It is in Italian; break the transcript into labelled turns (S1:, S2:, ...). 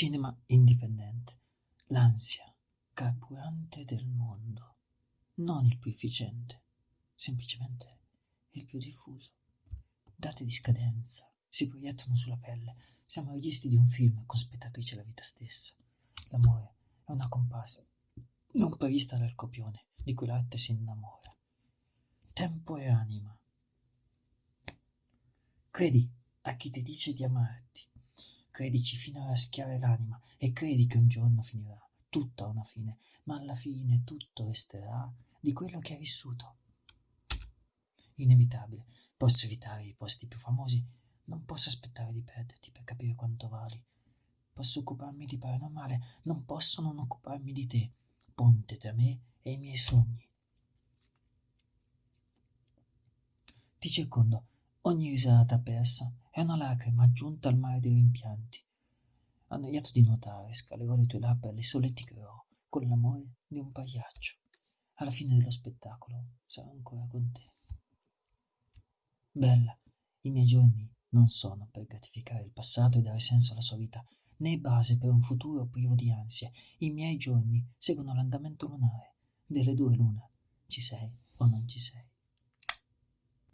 S1: Cinema indipendente, l'ansia carburante del mondo, non il più efficiente, semplicemente il più diffuso. Date di scadenza si proiettano sulla pelle, siamo registi di un film con spettatrice la vita stessa. L'amore è una comparsa non prevista dal copione di cui l'arte si innamora. Tempo e anima. Credi a chi ti dice di amarti, credici fino a raschiare l'anima e credi che un giorno finirà, tutto ha una fine, ma alla fine tutto resterà di quello che hai vissuto. Inevitabile, posso evitare i posti più famosi, non posso aspettare di perderti per capire quanto vali. Posso occuparmi di paranormale, non posso non occuparmi di te, ponte tra me e i miei sogni. Ti circondo, ogni risata persa è una lacrima aggiunta al mare dei rimpianti. Annoiato di nuotare, scalerò le tue labbra e le solleticherò con l'amore di un pagliaccio. Alla fine dello spettacolo sarò ancora con te. Bella, i miei giorni non sono per gratificare il passato e dare senso alla sua vita, né base per un futuro privo di ansie. I miei giorni seguono l'andamento lunare. Delle due l'una. Ci sei o non ci sei.